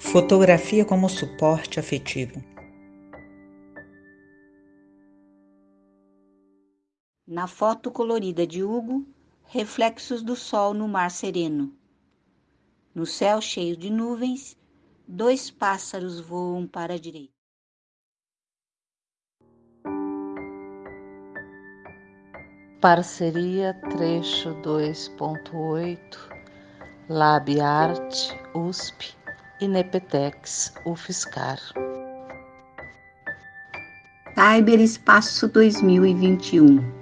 Fotografia como suporte afetivo. Na foto colorida de Hugo, reflexos do sol no mar sereno. No céu cheio de nuvens, dois pássaros voam para a direita. Parceria trecho 2.8 Lab Art USP e Nepetex UFSCar. Cyber Espaço 2021